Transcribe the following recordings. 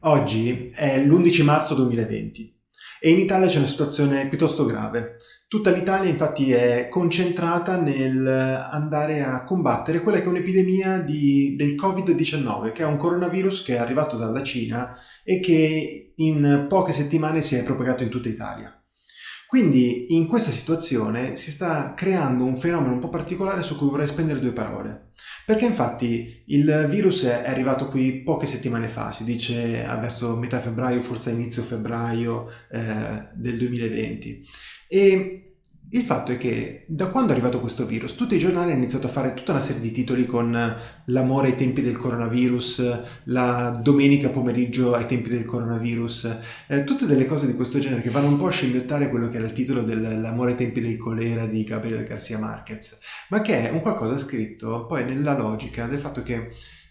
Oggi è l'11 marzo 2020 e in Italia c'è una situazione piuttosto grave. Tutta l'Italia infatti è concentrata nel andare a combattere quella che è un'epidemia del Covid-19, che è un coronavirus che è arrivato dalla Cina e che in poche settimane si è propagato in tutta Italia. Quindi in questa situazione si sta creando un fenomeno un po' particolare su cui vorrei spendere due parole. Perché infatti il virus è arrivato qui poche settimane fa, si dice verso metà febbraio, forse inizio febbraio eh, del 2020. E il fatto è che da quando è arrivato questo virus tutti i giornali hanno iniziato a fare tutta una serie di titoli con l'amore ai tempi del coronavirus, la domenica pomeriggio ai tempi del coronavirus, eh, tutte delle cose di questo genere che vanno un po' a scimmiottare quello che era il titolo dell'amore ai tempi del colera di Gabriel Garcia Marquez, ma che è un qualcosa scritto poi nella logica del fatto che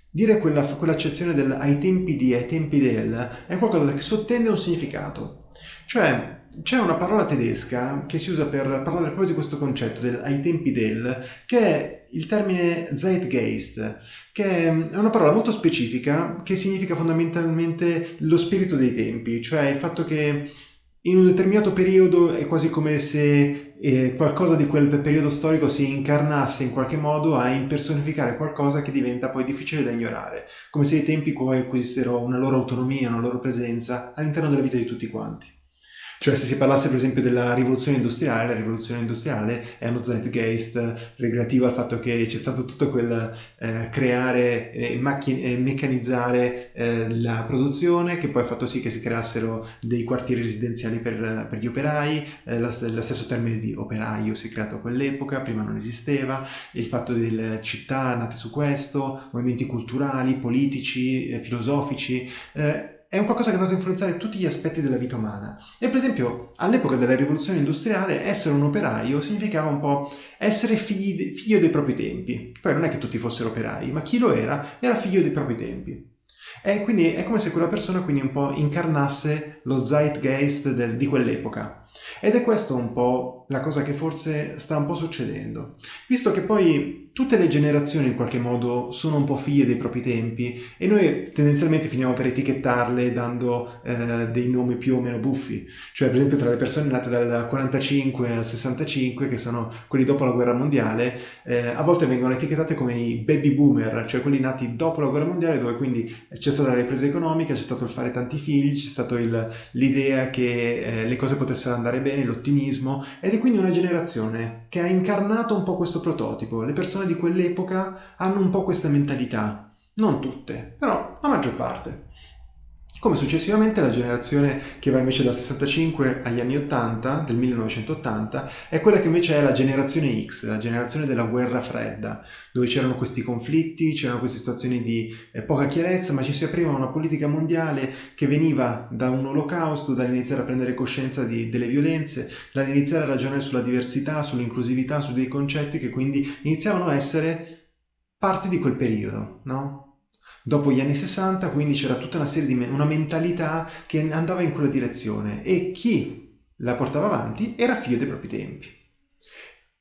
dire quella, quell'accezione del ai tempi di, ai tempi del, è qualcosa che sottende un significato. Cioè, c'è una parola tedesca che si usa per parlare proprio di questo concetto del ai tempi del, che è il termine Zeitgeist, che è una parola molto specifica che significa fondamentalmente lo spirito dei tempi, cioè il fatto che in un determinato periodo è quasi come se eh, qualcosa di quel periodo storico si incarnasse in qualche modo a impersonificare qualcosa che diventa poi difficile da ignorare, come se i tempi poi acquisissero una loro autonomia, una loro presenza all'interno della vita di tutti quanti. Cioè se si parlasse per esempio della rivoluzione industriale, la rivoluzione industriale è uno zeitgeist relativo al fatto che c'è stato tutto quel eh, creare e eh, meccanizzare eh, la produzione che poi ha fatto sì che si creassero dei quartieri residenziali per, per gli operai, eh, lo stesso termine di operaio si è creato a quell'epoca, prima non esisteva, il fatto delle città nate su questo, movimenti culturali, politici, eh, filosofici, eh, è un qualcosa che è andato a influenzare tutti gli aspetti della vita umana. E per esempio, all'epoca della rivoluzione industriale, essere un operaio significava un po' essere figli, figlio dei propri tempi. Poi non è che tutti fossero operai, ma chi lo era, era figlio dei propri tempi. E quindi è come se quella persona quindi un po' incarnasse lo zeitgeist del, di quell'epoca. Ed è questo un po' la cosa che forse sta un po' succedendo, visto che poi tutte le generazioni in qualche modo sono un po' figlie dei propri tempi e noi tendenzialmente finiamo per etichettarle dando eh, dei nomi più o meno buffi, cioè per esempio tra le persone nate dal 45 al 65, che sono quelli dopo la guerra mondiale, eh, a volte vengono etichettate come i baby boomer, cioè quelli nati dopo la guerra mondiale dove quindi c'è stata la ripresa economica, c'è stato il fare tanti figli, c'è stata l'idea che eh, le cose potessero andare bene, l'ottimismo, ed è quindi una generazione che ha incarnato un po' questo prototipo, le persone di quell'epoca hanno un po' questa mentalità. Non tutte, però la maggior parte. Come successivamente la generazione che va invece dal 65 agli anni 80, del 1980, è quella che invece è la generazione X, la generazione della guerra fredda, dove c'erano questi conflitti, c'erano queste situazioni di eh, poca chiarezza, ma ci si apriva una politica mondiale che veniva da un olocausto, dall'iniziare a prendere coscienza di, delle violenze, dall'iniziare a ragionare sulla diversità, sull'inclusività, su dei concetti che quindi iniziavano a essere parte di quel periodo, no? Dopo gli anni 60 quindi c'era tutta una serie di me una mentalità che andava in quella direzione e chi la portava avanti era figlio dei propri tempi.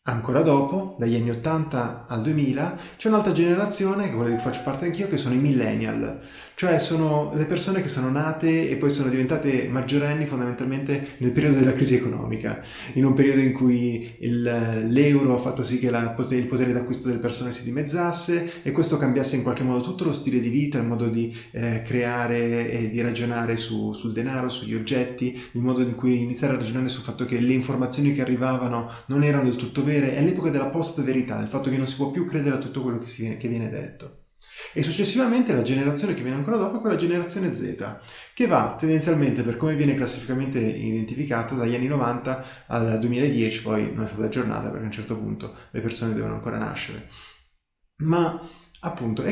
Ancora dopo, dagli anni 80 al 2000, c'è un'altra generazione, quella di cui faccio parte anch'io, che sono i millennial, cioè sono le persone che sono nate e poi sono diventate maggiorenni fondamentalmente nel periodo della crisi economica, in un periodo in cui l'euro ha fatto sì che la, il potere d'acquisto delle persone si dimezzasse e questo cambiasse in qualche modo tutto lo stile di vita, il modo di eh, creare e di ragionare su, sul denaro, sugli oggetti, il modo in cui iniziare a ragionare sul fatto che le informazioni che arrivavano non erano del tutto vere, è l'epoca della post-verità, il fatto che non si può più credere a tutto quello che, viene, che viene detto. E successivamente la generazione che viene ancora dopo è quella generazione Z, che va tendenzialmente, per come viene classificamente identificata, dagli anni 90 al 2010, poi non è stata aggiornata perché a un certo punto le persone devono ancora nascere. Ma appunto,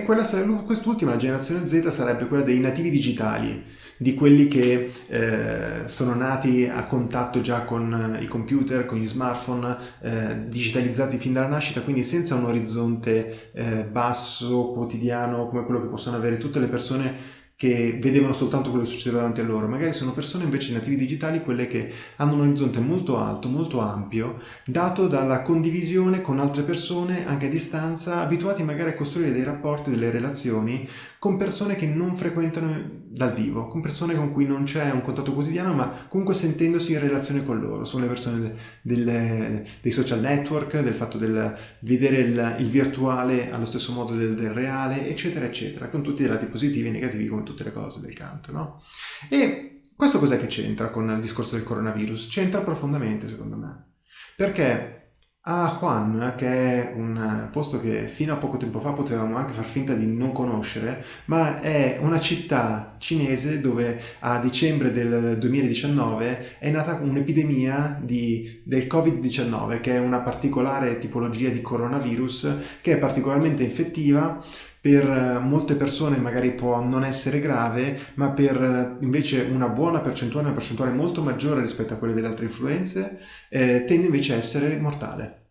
quest'ultima, la generazione Z, sarebbe quella dei nativi digitali, di quelli che eh, sono nati a contatto già con i computer, con gli smartphone, eh, digitalizzati fin dalla nascita, quindi senza un orizzonte eh, basso, quotidiano, come quello che possono avere tutte le persone che vedevano soltanto quello che succedeva davanti a loro, magari sono persone invece nativi digitali quelle che hanno un orizzonte molto alto, molto ampio, dato dalla condivisione con altre persone anche a distanza, abituati magari a costruire dei rapporti, delle relazioni con persone che non frequentano dal vivo, con persone con cui non c'è un contatto quotidiano, ma comunque sentendosi in relazione con loro. Sono le persone del, dei social network, del fatto del vedere il, il virtuale allo stesso modo del, del, reale, eccetera, eccetera, con tutti i lati positivi e negativi come tutte le cose del canto, no? E questo cos'è che c'entra con il discorso del coronavirus? C'entra profondamente, secondo me. Perché a Juan, che è un posto che fino a poco tempo fa potevamo anche far finta di non conoscere, ma è una città cinese dove a dicembre del 2019 è nata un'epidemia del Covid-19, che è una particolare tipologia di coronavirus che è particolarmente infettiva, per molte persone magari può non essere grave, ma per invece una buona percentuale, una percentuale molto maggiore rispetto a quelle delle altre influenze, eh, tende invece a essere mortale.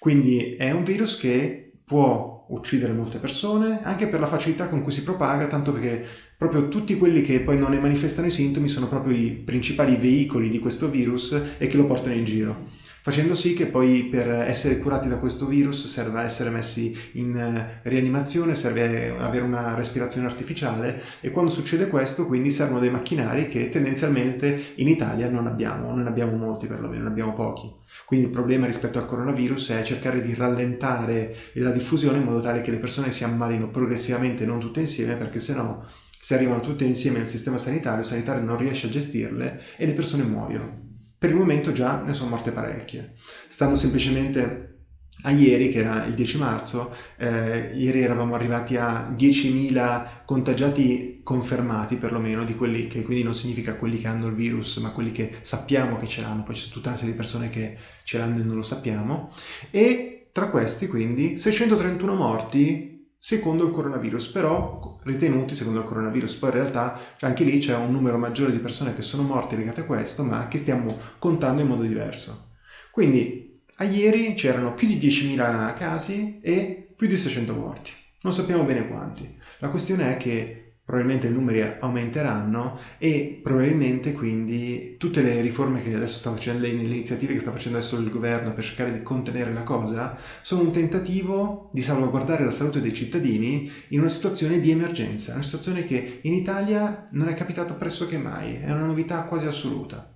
Quindi è un virus che può uccidere molte persone, anche per la facilità con cui si propaga, tanto perché proprio tutti quelli che poi non ne manifestano i sintomi sono proprio i principali veicoli di questo virus e che lo portano in giro facendo sì che poi per essere curati da questo virus serva essere messi in eh, rianimazione, serve avere una respirazione artificiale e quando succede questo quindi servono dei macchinari che tendenzialmente in Italia non abbiamo, non abbiamo molti perlomeno, ne abbiamo pochi. Quindi il problema rispetto al coronavirus è cercare di rallentare la diffusione in modo tale che le persone si ammalino progressivamente, non tutte insieme, perché sennò se arrivano tutte insieme nel sistema sanitario, il sanitario non riesce a gestirle e le persone muoiono. Per il momento già ne sono morte parecchie. Stanno semplicemente a ieri, che era il 10 marzo, eh, ieri eravamo arrivati a 10.000 contagiati confermati perlomeno, di quelli che quindi non significa quelli che hanno il virus, ma quelli che sappiamo che ce l'hanno, poi c'è tutta una serie di persone che ce l'hanno e non lo sappiamo, e tra questi quindi 631 morti secondo il coronavirus, però ritenuti secondo il coronavirus. Poi in realtà anche lì c'è un numero maggiore di persone che sono morte legate a questo, ma che stiamo contando in modo diverso. Quindi a ieri c'erano più di 10.000 casi e più di 600 morti. Non sappiamo bene quanti. La questione è che probabilmente i numeri aumenteranno e probabilmente quindi tutte le riforme che adesso sta facendo, le, iniziative che sta facendo adesso il governo per cercare di contenere la cosa, sono un tentativo di salvaguardare la salute dei cittadini in una situazione di emergenza, una situazione che in Italia non è capitata pressoché mai, è una novità quasi assoluta.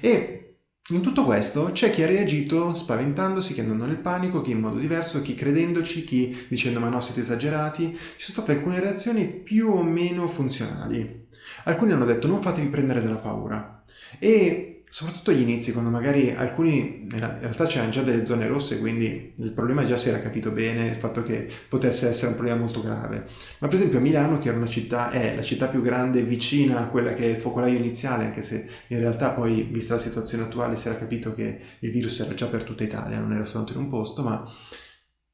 E in tutto questo c'è chi ha reagito spaventandosi, chi andando nel panico, chi in modo diverso, chi credendoci, chi dicendo ma no siete esagerati. Ci sono state alcune reazioni più o meno funzionali. Alcuni hanno detto non fatevi prendere dalla paura e soprattutto agli inizi, quando magari alcuni, in realtà c'erano già delle zone rosse, quindi il problema già si era capito bene, il fatto che potesse essere un problema molto grave. Ma per esempio Milano, che era una città, è la città più grande vicina a quella che è il focolaio iniziale, anche se in realtà poi, vista la situazione attuale, si era capito che il virus era già per tutta Italia, non era soltanto in un posto, ma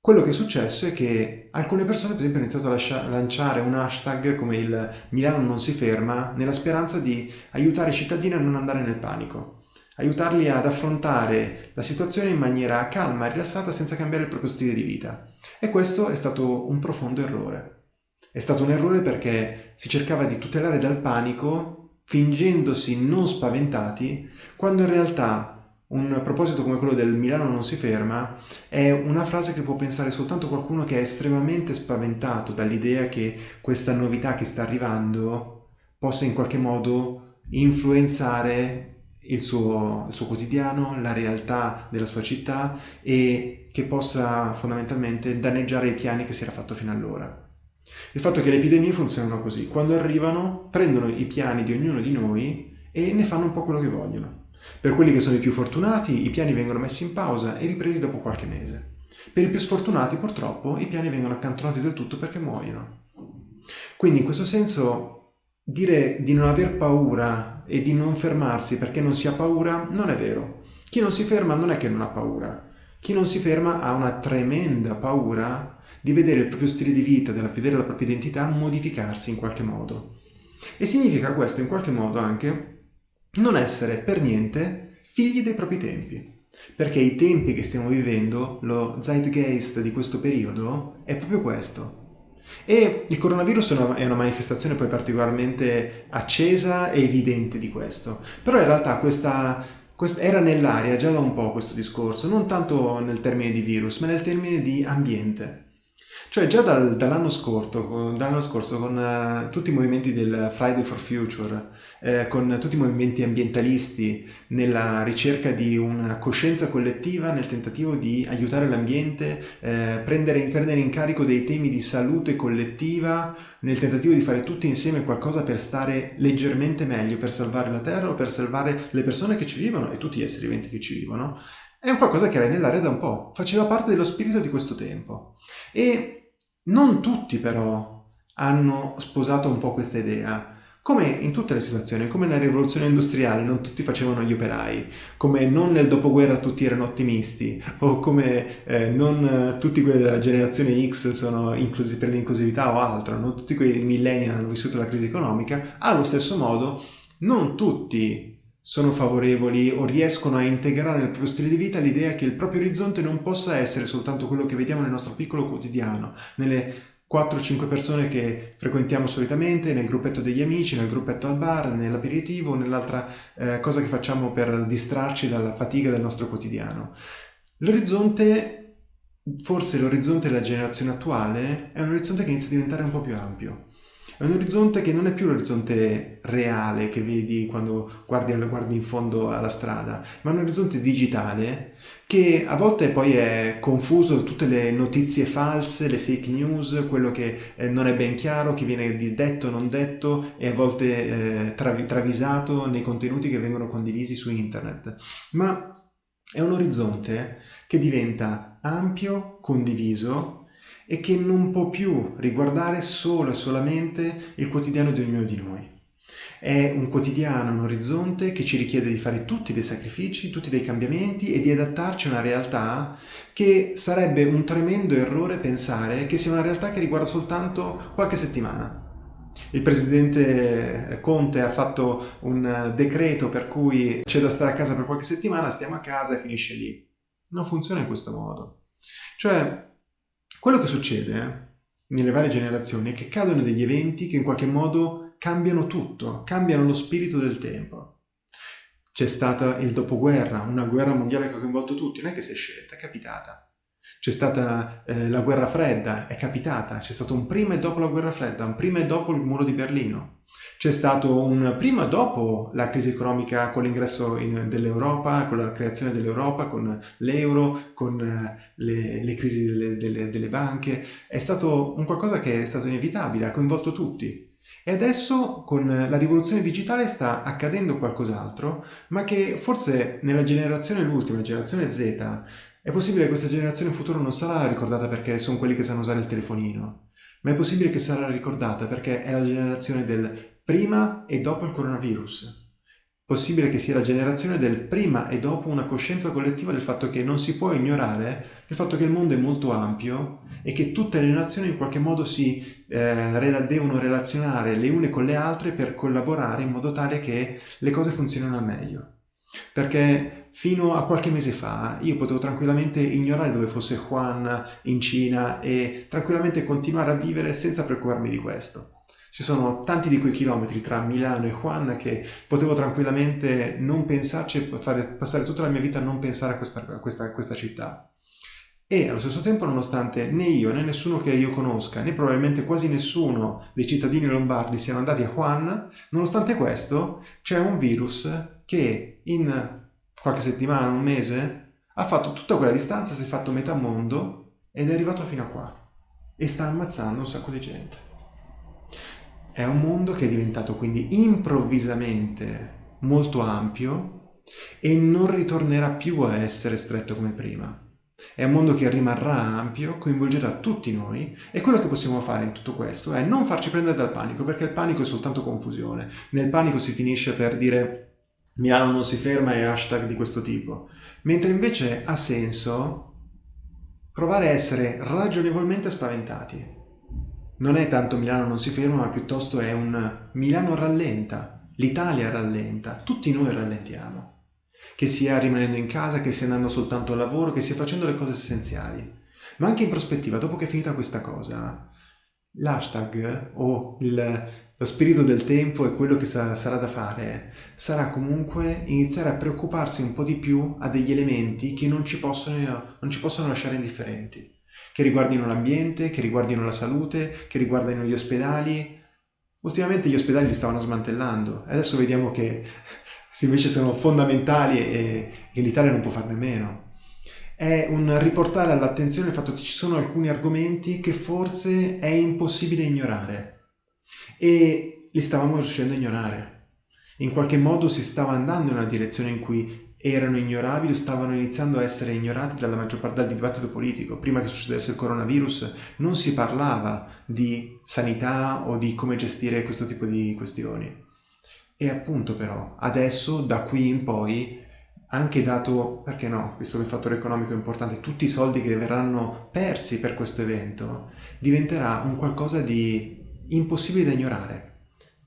quello che è successo è che alcune persone, per esempio, hanno iniziato a lanciare un hashtag come il Milano non si ferma, nella speranza di aiutare i cittadini a non andare nel panico, aiutarli ad affrontare la situazione in maniera calma e rilassata senza cambiare il proprio stile di vita. E questo è stato un profondo errore. È stato un errore perché si cercava di tutelare dal panico fingendosi non spaventati, quando in realtà un proposito come quello del Milano non si ferma è una frase che può pensare soltanto qualcuno che è estremamente spaventato dall'idea che questa novità che sta arrivando possa in qualche modo influenzare il suo, il suo quotidiano, la realtà della sua città e che possa fondamentalmente danneggiare i piani che si era fatto fino allora. Il fatto è che le epidemie funzionano così, quando arrivano prendono i piani di ognuno di noi e ne fanno un po' quello che vogliono. Per quelli che sono i più fortunati, i piani vengono messi in pausa e ripresi dopo qualche mese. Per i più sfortunati, purtroppo, i piani vengono accantonati del tutto perché muoiono. Quindi, in questo senso, dire di non aver paura e di non fermarsi perché non si ha paura non è vero. Chi non si ferma non è che non ha paura. Chi non si ferma ha una tremenda paura di vedere il proprio stile di vita, di vedere la propria identità modificarsi in qualche modo. E significa questo in qualche modo anche non essere per niente figli dei propri tempi. Perché i tempi che stiamo vivendo, lo zeitgeist di questo periodo, è proprio questo. E il coronavirus è una, manifestazione poi particolarmente accesa e evidente di questo. Però in realtà questa, questa era nell'aria già da un po' questo discorso, non tanto nel termine di virus, ma nel termine di ambiente. Cioè già dal, dall'anno, scorso, dall'anno scorso con uh, tutti i movimenti del Friday for Future, eh, con tutti i movimenti ambientalisti nella ricerca di una coscienza collettiva nel tentativo di aiutare l'ambiente, eh, prendere, prendere in carico dei temi di salute collettiva, nel tentativo di fare tutti insieme qualcosa per stare leggermente meglio, per salvare la Terra o per salvare le persone che ci vivono e tutti gli esseri viventi che ci vivono, è un qualcosa che era nell'aria da un po', faceva parte dello spirito di questo tempo. E non tutti però hanno sposato un po' questa idea. Come in tutte le situazioni, come nella rivoluzione industriale non tutti facevano gli operai, come non nel dopoguerra tutti erano ottimisti, o come eh, non tutti quelli della generazione X sono inclusi per l'inclusività o altro, non tutti quei millennial hanno vissuto la crisi economica, allo stesso modo non tutti sono favorevoli o riescono a integrare nel proprio stile di vita l'idea che il proprio orizzonte non possa essere soltanto quello che vediamo nel nostro piccolo quotidiano, nelle 4-5 persone che frequentiamo solitamente, nel gruppetto degli amici, nel gruppetto al bar, nell'aperitivo, nell'altra eh, cosa che facciamo per distrarci dalla fatica del nostro quotidiano. L'orizzonte, forse l'orizzonte della generazione attuale, è un orizzonte che inizia a diventare un po' più ampio. È un orizzonte che non è più l'orizzonte reale che vedi quando guardi, guardi, in fondo alla strada, ma è un orizzonte digitale che a volte poi è confuso tutte le notizie false, le fake news, quello che eh, non è ben chiaro, che viene detto o non detto e a volte eh, travi, travisato nei contenuti che vengono condivisi su internet. Ma è un orizzonte che diventa ampio, condiviso e che non può più riguardare solo e solamente il quotidiano di ognuno di noi. È un quotidiano, un orizzonte che ci richiede di fare tutti dei sacrifici, tutti dei cambiamenti e di adattarci a una realtà che sarebbe un tremendo errore pensare che sia una realtà che riguarda soltanto qualche settimana. Il presidente Conte ha fatto un decreto per cui c'è da stare a casa per qualche settimana, stiamo a casa e finisce lì. Non funziona in questo modo. Cioè, quello che succede nelle varie generazioni è che cadono degli eventi che in qualche modo cambiano tutto, cambiano lo spirito del tempo. C'è stato il dopoguerra, una guerra mondiale che ha coinvolto tutti, non è che si è scelta, è capitata. C'è stata eh, la guerra fredda, è capitata. C'è stato un prima e dopo la guerra fredda, un prima e dopo il muro di Berlino. C'è stato un prima dopo la crisi economica con l'ingresso dell'Europa, con la creazione dell'Europa, con l'euro, con eh, le, le crisi delle, delle, delle, banche. È stato un qualcosa che è stato inevitabile, ha coinvolto tutti. E adesso con la rivoluzione digitale sta accadendo qualcos'altro, ma che forse nella generazione, l'ultima, generazione Z, è possibile che questa generazione in futuro non sarà ricordata perché sono quelli che sanno usare il telefonino, ma è possibile che sarà ricordata perché è la generazione del prima e dopo il coronavirus. Possibile che sia la generazione del prima e dopo una coscienza collettiva del fatto che non si può ignorare il fatto che il mondo è molto ampio e che tutte le nazioni in qualche modo si eh, devono relazionare le une con le altre per collaborare in modo tale che le cose funzionino al meglio. Perché fino a qualche mese fa io potevo tranquillamente ignorare dove fosse Juan in Cina e tranquillamente continuare a vivere senza preoccuparmi di questo. Ci sono tanti di quei chilometri tra Milano e Juan che potevo tranquillamente non pensarci e fare, passare tutta la mia vita a non pensare a questa, a questa, a questa città. E allo stesso tempo, nonostante né io né nessuno che io conosca, né probabilmente quasi nessuno dei cittadini lombardi siano andati a Juan, nonostante questo c'è un virus che in qualche settimana, un mese, ha fatto tutta quella distanza, si è fatto metà mondo ed è arrivato fino a qua. E sta ammazzando un sacco di gente. È un mondo che è diventato quindi improvvisamente molto ampio e non ritornerà più a essere stretto come prima. È un mondo che rimarrà ampio, coinvolgerà tutti noi e quello che possiamo fare in tutto questo è non farci prendere dal panico, perché il panico è soltanto confusione. Nel panico si finisce per dire Milano non si ferma e hashtag di questo tipo, mentre invece ha senso provare a essere ragionevolmente spaventati. Non è tanto Milano non si ferma, ma piuttosto è un Milano rallenta, l'Italia rallenta, tutti noi rallentiamo. Che sia rimanendo in casa, che sia andando soltanto al lavoro, che sia facendo le cose essenziali. Ma anche in prospettiva, dopo che è finita questa cosa, l'hashtag o il, lo spirito del tempo e quello che sarà, da fare sarà comunque iniziare a preoccuparsi un po' di più a degli elementi che non ci possono, non ci possono lasciare indifferenti che riguardino l'ambiente, che riguardino la salute, che riguardino gli ospedali. Ultimamente gli ospedali li stavano smantellando e adesso vediamo che invece sono fondamentali e che l'Italia non può farne meno. È un riportare all'attenzione il fatto che ci sono alcuni argomenti che forse è impossibile ignorare e li stavamo riuscendo a ignorare. In qualche modo si stava andando in una direzione in cui erano ignorabili o stavano iniziando a essere ignorati dalla maggior parte del dibattito politico. Prima che succedesse il coronavirus non si parlava di sanità o di come gestire questo tipo di questioni. E appunto però, adesso, da qui in poi, anche dato, perché no, visto che il fattore economico è importante, tutti i soldi che verranno persi per questo evento, diventerà un qualcosa di impossibile da ignorare.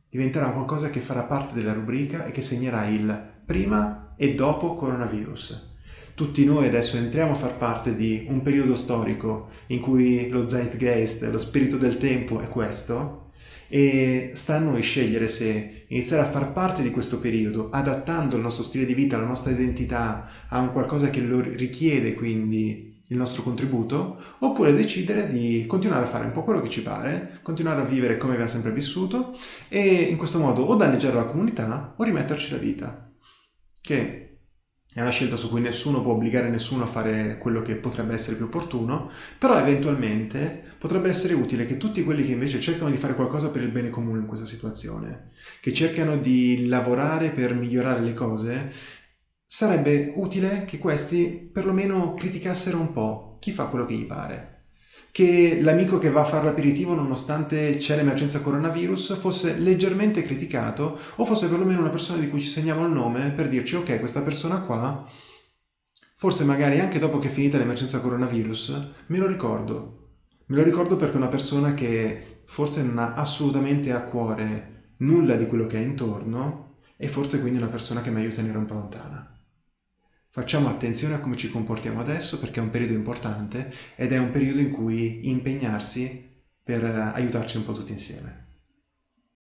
Diventerà qualcosa che farà parte della rubrica e che segnerà il prima e dopo coronavirus. Tutti noi adesso entriamo a far parte di un periodo storico in cui lo zeitgeist, lo spirito del tempo è questo, e sta a noi scegliere se iniziare a far parte di questo periodo, adattando il nostro stile di vita, la nostra identità a un qualcosa che lo richiede, quindi il nostro contributo, oppure decidere di continuare a fare un po' quello che ci pare, continuare a vivere come abbiamo sempre vissuto e in questo modo o danneggiare la comunità o rimetterci la vita, che è una scelta su cui nessuno può obbligare nessuno a fare quello che potrebbe essere più opportuno, però eventualmente potrebbe essere utile che tutti quelli che invece cercano di fare qualcosa per il bene comune in questa situazione, che cercano di lavorare per migliorare le cose, sarebbe utile che questi perlomeno criticassero un po' chi fa quello che gli pare. Che l'amico che va a fare l'aperitivo nonostante c'è l'emergenza coronavirus fosse leggermente criticato o fosse perlomeno una persona di cui ci segniamo il nome per dirci ok questa persona qua forse magari anche dopo che è finita l'emergenza coronavirus me lo ricordo. Me lo ricordo perché è una persona che forse non ha assolutamente a cuore nulla di quello che è intorno e forse quindi è una persona che è meglio tenere un po' lontana. Facciamo attenzione a come ci comportiamo adesso perché è un periodo importante ed è un periodo in cui impegnarsi per aiutarci un po' tutti insieme.